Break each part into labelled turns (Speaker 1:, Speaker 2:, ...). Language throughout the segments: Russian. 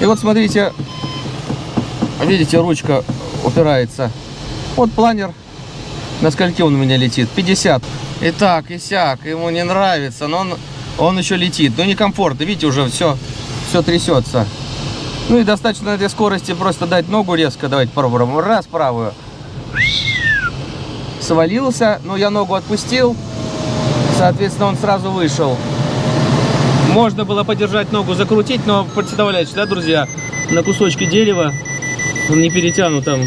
Speaker 1: И вот смотрите, видите, ручка упирается. Вот планер, на скольки он у меня летит? 50. И так, и сяк, ему не нравится, но он, он еще летит. Ну, некомфортно, видите, уже все, все трясется. Ну и достаточно этой скорости просто дать ногу резко. Давайте попробуем. Раз, правую. Свалился, но я ногу отпустил. Соответственно, он сразу вышел. Можно было подержать ногу, закрутить, но представляете, да, друзья, на кусочке дерева не перетянут там.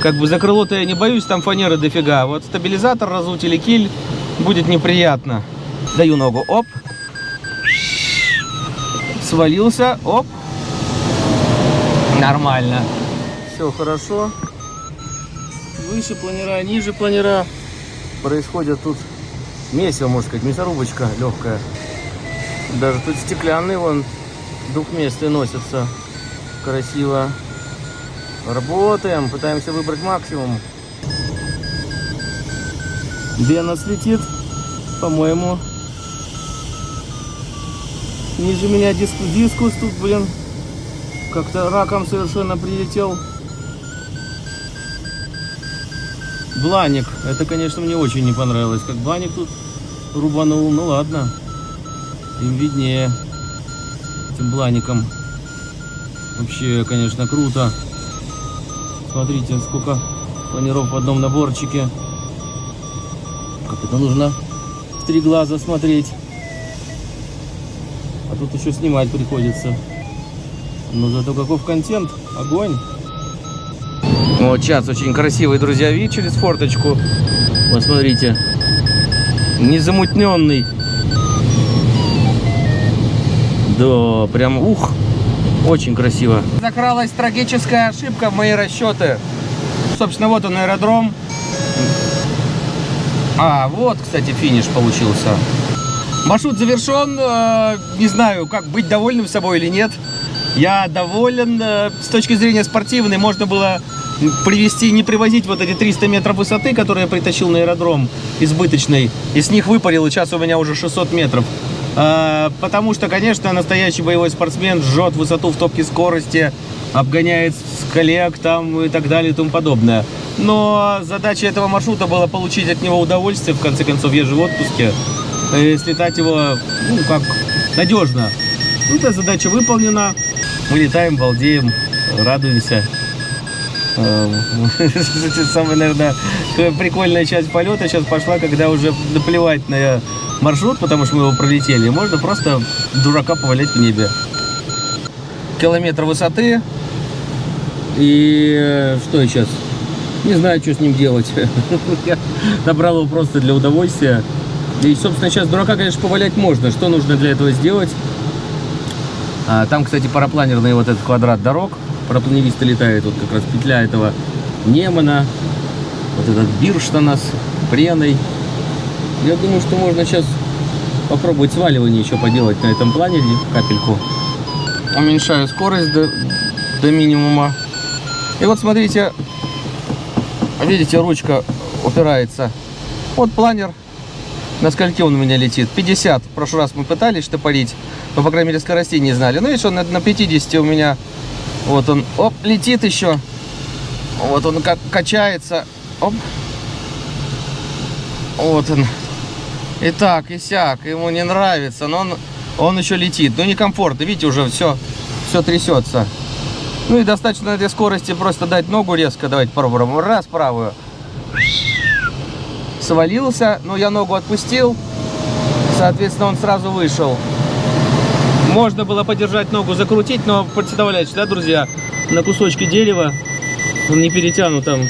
Speaker 1: Как бы за крыло-то я не боюсь, там фанеры дофига. Вот стабилизатор разуть или киль будет неприятно. Даю ногу, оп. Свалился, оп. Нормально. Все хорошо. Выше планера, ниже планера. Происходит тут месиво, можно сказать, мясорубочка легкая. Даже тут стеклянный вон двухместный носится. Красиво. Работаем, пытаемся выбрать максимум. Где нас летит? По-моему. Ниже меня диск, дискус тут, блин. Как-то раком совершенно прилетел. Бланик. Это, конечно, мне очень не понравилось. Как Бланик тут рубанул. Ну ладно. Им виднее. Этим Блаником. Вообще, конечно, круто. Смотрите, сколько планиров в одном наборчике. Как это нужно в три глаза смотреть. А тут еще снимать приходится. Но зато каков контент. Огонь. Вот сейчас очень красивый, друзья, вид через форточку. Вот смотрите. Незамутненный. Да, прям ух. Очень красиво. Закралась трагическая ошибка в мои расчеты. Собственно, вот он аэродром. А, вот, кстати, финиш получился. Маршрут завершен. Э, не знаю, как быть довольным собой или нет. Я доволен. Э, с точки зрения спортивной можно было привезти, не привозить вот эти 300 метров высоты, которые я притащил на аэродром избыточный. И с них выпарил, и сейчас у меня уже 600 метров. А, потому что, конечно, настоящий боевой спортсмен жжет высоту в топке скорости, обгоняет коллег там и так далее и тому подобное. Но задача этого маршрута была получить от него удовольствие, в конце концов, я же в отпуске, и слетать его, ну, как надежно. Ну, эта задача выполнена, мы летаем, балдеем, радуемся. Самая, наверное, прикольная часть полета сейчас пошла, когда уже наплевать на маршрут, потому что мы его пролетели, можно просто дурака повалять в небе. Километр высоты. И э, что я сейчас? Не знаю, что с ним делать. Я набрал его просто для удовольствия. И, собственно, сейчас дурака, конечно, повалять можно. Что нужно для этого сделать? А, там, кстати, парапланерный вот этот квадрат дорог. Парапланеристы летают. Вот как раз петля этого Немана. Вот этот Бирштанас, Преной. Я думаю, что можно сейчас попробовать сваливание еще поделать на этом планере, капельку. Уменьшаю скорость до, до минимума. И вот смотрите, видите, ручка упирается. Вот планер, на скольки он у меня летит? 50. В прошлый раз мы пытались штопорить, но, по крайней мере, скоростей не знали. Ну, видишь, он на 50 у меня, вот он, оп, летит еще. Вот он как качается. Оп. Вот он. И так, и сяк. Ему не нравится, но он, он еще летит. Ну, некомфортно. Видите, уже все, все трясется. Ну и достаточно этой скорости просто дать ногу резко. Давайте попробуем. Раз, правую. Свалился, но я ногу отпустил. Соответственно, он сразу вышел. Можно было подержать ногу, закрутить, но представляете, да, друзья, на кусочке дерева он не перетянут там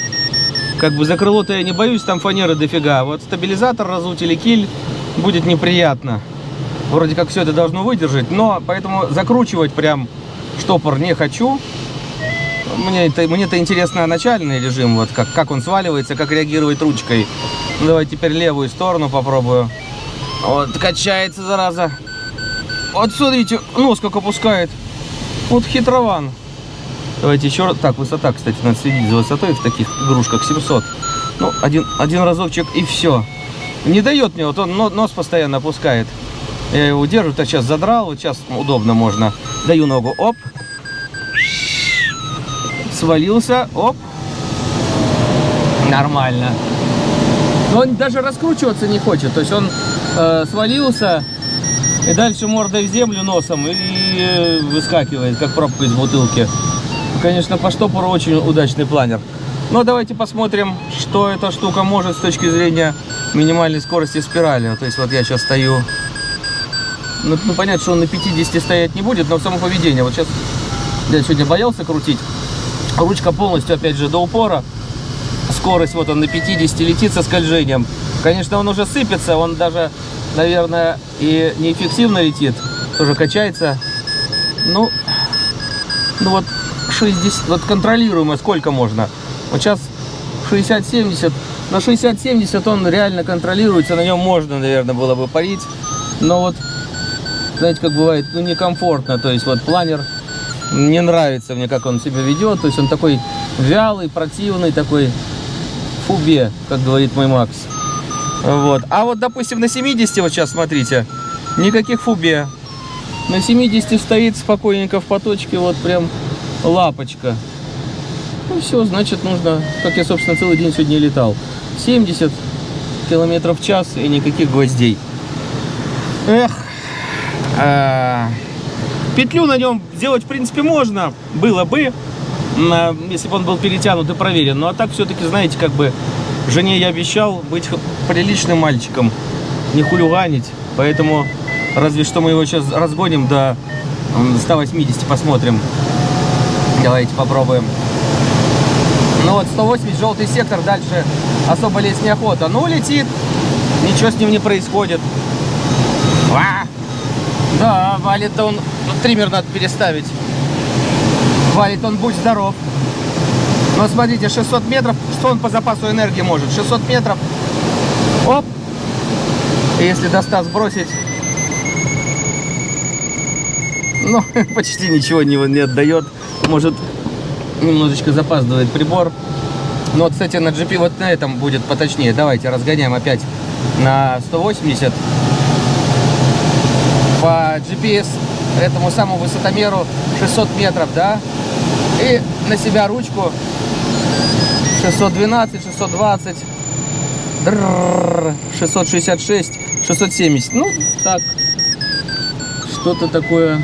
Speaker 1: как бы за крыло-то я не боюсь, там фанеры дофига. Вот стабилизатор разуть или киль будет неприятно. Вроде как все это должно выдержать, но поэтому закручивать прям штопор не хочу. Мне это, мне это интересно начальный режим, вот как, как он сваливается, как реагирует ручкой. Ну, давай теперь левую сторону попробую. Вот, качается, зараза. Вот смотрите, нос как опускает. Вот хитрован. Давайте еще раз. Так, высота, кстати, надо следить за высотой в таких игрушках 700. Ну, один, один разочек и все. Не дает мне, вот он нос постоянно опускает. Я его держу, так сейчас задрал, вот сейчас удобно можно. Даю ногу, оп. свалился, оп, нормально. Но он даже раскручиваться не хочет, то есть он э, свалился и дальше мордой в землю носом и, э, выскакивает, как пробка из бутылки. Конечно, по штопору очень удачный планер. Но давайте посмотрим, что эта штука может с точки зрения минимальной скорости спирали. То есть вот я сейчас стою. Ну, ну понятно, что он на 50 стоять не будет, но само поведение. Вот сейчас я сегодня боялся крутить. Ручка полностью, опять же, до упора. Скорость вот он на 50 летит со скольжением. Конечно, он уже сыпется, он даже, наверное, и неэффективно летит. Тоже качается. Ну, ну вот 60, вот контролируемо сколько можно. Вот сейчас 60-70. На 60-70 он реально контролируется, на нем можно, наверное, было бы парить. Но вот, знаете, как бывает, ну, некомфортно. То есть вот планер не нравится мне, как он себя ведет. То есть он такой вялый, противный, такой фубе, как говорит мой Макс. Вот. А вот, допустим, на 70, вот сейчас смотрите, никаких фубе. На 70 стоит спокойненько в поточке, вот прям лапочка. Ну все, значит нужно, как я, собственно, целый день сегодня летал, 70 километров в час и никаких гвоздей. Эх. А, петлю на нем сделать, в принципе, можно. Было бы, если бы он был перетянут и проверен. Ну а так все-таки, знаете, как бы жене я обещал быть приличным мальчиком, не хулиганить. Поэтому разве что мы его сейчас разгоним до 180, посмотрим. Давайте попробуем. Ну вот 180, желтый сектор, дальше особо лезть неохота. Ну, летит, ничего с ним не происходит. Ва! Да, валит он, ну, триммер надо переставить. Валит он, будь здоров. Но смотрите, 600 метров, что он по запасу энергии может? 600 метров, оп, если до 100 сбросить, ну, почти ничего не, не отдает. Может, немножечко запаздывает прибор. Но, кстати, на GP вот на этом будет поточнее. Давайте разгоняем опять на 180. По GPS этому самому высотомеру 600 метров, да? И на себя ручку 612, 620, 666, 670. Ну, так, что-то такое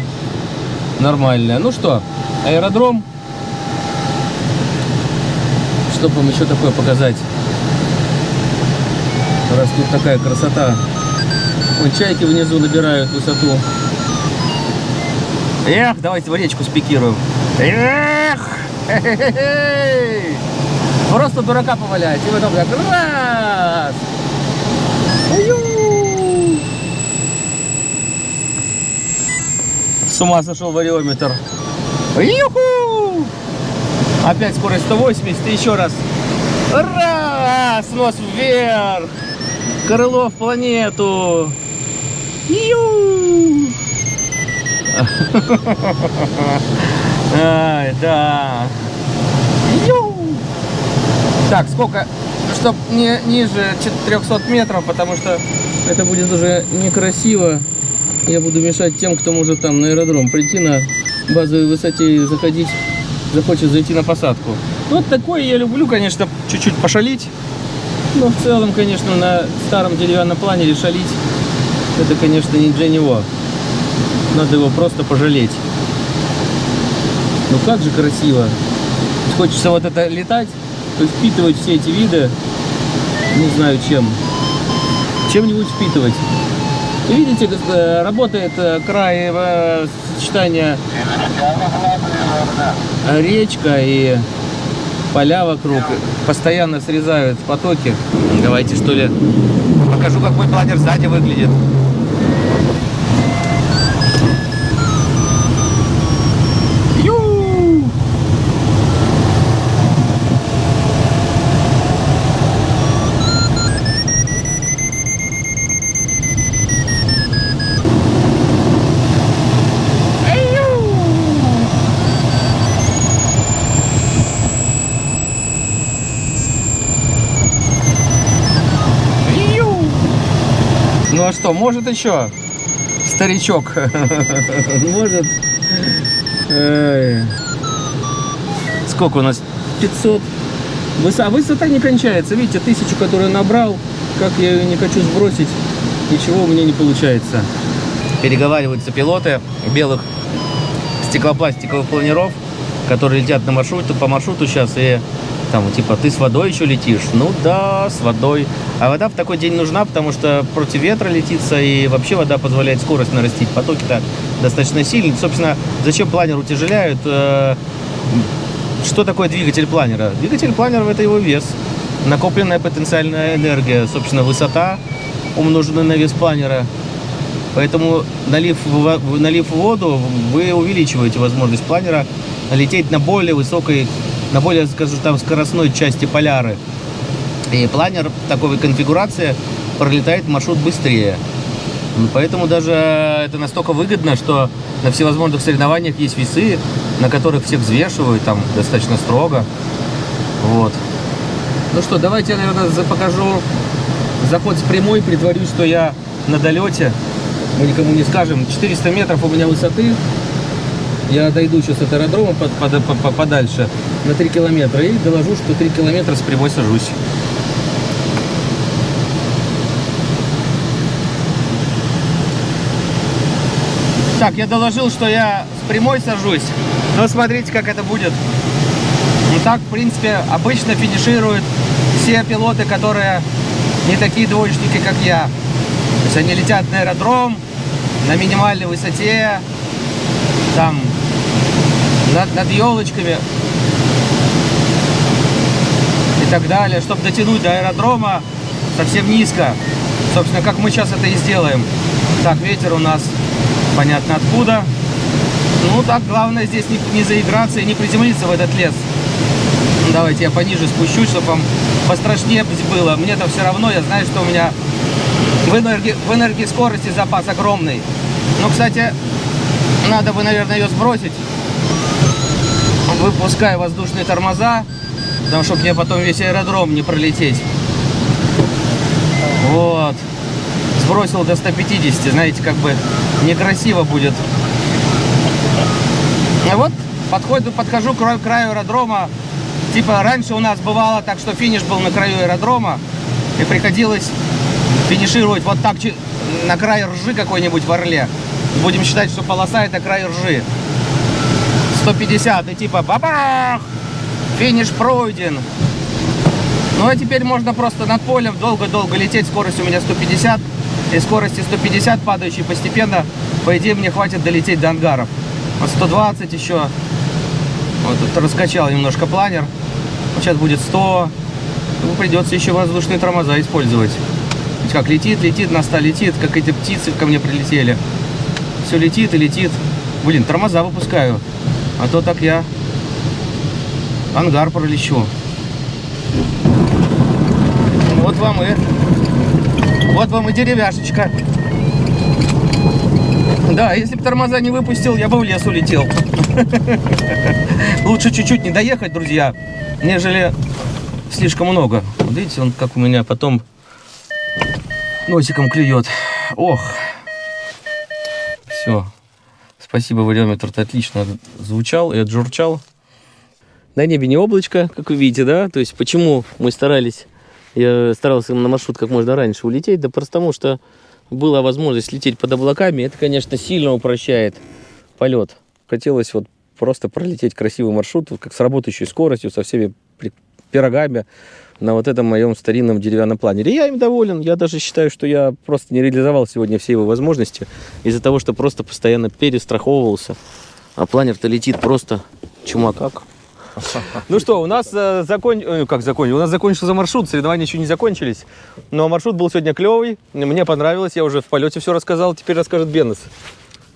Speaker 1: нормальное. Ну что, аэродром. Что вам еще такое показать? Раз тут такая красота. Вон чайки внизу набирают высоту. Эх, давайте в речку спикируем. Эх! Просто дурака повалять. И потом так раз! С ума сошел вариометр. Юху! Опять скорость 180, и еще раз. Раз! Нос вверх! Крыло в планету! Ю! Ай, да. Ю! Так, сколько? Чтоб не ниже 400 метров, потому что это будет уже некрасиво. Я буду мешать тем, кто может там на аэродром прийти на базовой высоте заходить, захочет зайти на посадку. Вот такое я люблю, конечно, чуть-чуть пошалить. Но в целом, конечно, на старом деревянном планере шалить, это, конечно, не для него. Надо его просто пожалеть. Ну как же красиво. Хочется вот это летать, впитывать все эти виды, не знаю чем. Чем-нибудь впитывать. Видите, э, работает э, край э, сочетания речка и поля вокруг. Постоянно срезают потоки. Давайте что ли покажу, как мой планер сзади выглядит. Ну а что, может еще? Старичок. Может. сколько у нас? 500. Высота, высота не кончается. Видите, тысячу, которую набрал, как я ее не хочу сбросить, ничего у меня не получается. Переговариваются пилоты белых стеклопластиковых планеров, которые летят на маршруте, по маршруту сейчас, и там, типа, ты с водой еще летишь? Ну да, с водой. А вода в такой день нужна, потому что против ветра летится, и вообще вода позволяет скорость нарастить. Потоки-то достаточно сильные. Собственно, зачем планер утяжеляют? Э, что такое двигатель планера? Двигатель планера – это его вес, накопленная потенциальная энергия, собственно, высота, умноженная на вес планера. Поэтому, налив, налив воду, вы увеличиваете возможность планера лететь на более высокой на более, скажем, там, скоростной части поляры. И планер такой конфигурации пролетает маршрут быстрее. Поэтому даже это настолько выгодно, что на всевозможных соревнованиях есть весы, на которых всех взвешивают там достаточно строго. Вот. Ну что, давайте я, наверное, покажу заход с прямой, притворюсь, что я на долете. Мы никому не скажем. 400 метров у меня высоты. Я дойду сейчас от аэродрома под, под, под, подальше на 3 километра и доложу, что 3 километра с прямой сажусь. Так, я доложил, что я с прямой сажусь. Но смотрите, как это будет. Ну так, в принципе, обычно финишируют все пилоты, которые не такие двоечники, как я. То есть они летят на аэродром, на минимальной высоте, там над, над елочками и так далее, чтобы дотянуть до аэродрома совсем низко. Собственно, как мы сейчас это и сделаем. Так, ветер у нас понятно откуда. Ну, так, главное здесь не, не заиграться и не приземлиться в этот лес. Ну, давайте я пониже спущусь, чтобы вам пострашнее было. Мне-то все равно, я знаю, что у меня в энергии, в энергии скорости запас огромный. Ну, кстати, надо бы, наверное, ее сбросить выпускаю воздушные тормоза, потому что мне потом весь аэродром не пролететь. Вот. Сбросил до 150, знаете, как бы некрасиво будет. А вот подходу, подхожу к краю аэродрома. Типа раньше у нас бывало так, что финиш был на краю аэродрома, и приходилось финишировать вот так на край ржи какой-нибудь в Орле. Будем считать, что полоса это край ржи. 150 и типа бабах, финиш пройден. Ну а теперь можно просто над полем долго-долго лететь, скорость у меня 150, и скорости 150 падающей постепенно, по идее мне хватит долететь до ангаров. Вот 120 еще, вот тут раскачал немножко планер, вот сейчас будет 100, ну, придется еще воздушные тормоза использовать. Ведь как летит, летит, на 100 летит, как эти птицы ко мне прилетели. Все летит и летит. Блин, тормоза выпускаю. А то так я ангар пролечу. Вот вам и вот вам и деревяшечка. Да, если бы тормоза не выпустил, я бы в лес улетел. Лучше чуть-чуть не доехать, друзья, нежели слишком много. Вот видите, он как у меня потом носиком клюет. Ох. Все. Спасибо, вариометр отлично звучал и отжурчал. На небе не облачко, как вы видите, да? То есть почему мы старались, я старался на маршрут как можно раньше улететь? Да просто потому, что была возможность лететь под облаками. Это, конечно, сильно упрощает полет. Хотелось вот просто пролететь красивый маршрут, как с работающей скоростью, со всеми пирогами на вот этом моем старинном деревянном планере. Я им доволен. Я даже считаю, что я просто не реализовал сегодня все его возможности из-за того, что просто постоянно перестраховывался. А планер-то летит просто чума как. Ну что, у нас э, закон... э, как закончил? У нас закончился маршрут, соревнования еще не закончились. Но маршрут был сегодня клевый, мне понравилось, я уже в полете все рассказал, теперь расскажет Беннес.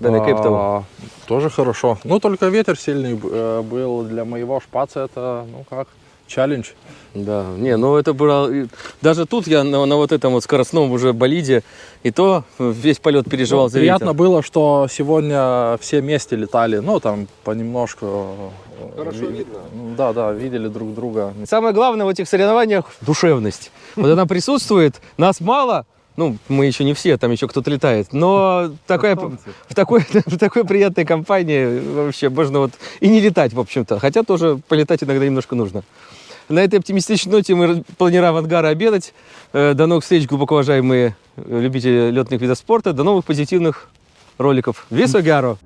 Speaker 1: Бенне
Speaker 2: а, Тоже хорошо. Ну, только ветер сильный э, был для моего шпаца, это, ну как, челлендж.
Speaker 1: Да, не, ну это было... Даже тут я на, на вот этом вот скоростном уже болиде, и то весь полет переживал ну, за
Speaker 2: Приятно
Speaker 1: ветер.
Speaker 2: было, что сегодня все вместе летали, ну там понемножку.
Speaker 1: Хорошо ви... видно.
Speaker 2: Да, да, видели друг друга.
Speaker 1: Самое главное в этих соревнованиях – душевность. Вот она присутствует, нас мало, Ну, мы еще не все, там еще кто-то летает. Но такая, в, такой, в такой приятной компании вообще можно вот и не летать, в общем-то. Хотя тоже полетать иногда немножко нужно. На этой оптимистичной ноте мы планируем ангара обедать. Э, До новых встреч, глубоко уважаемые любители летных видов спорта. До новых позитивных роликов. Весо Гаро!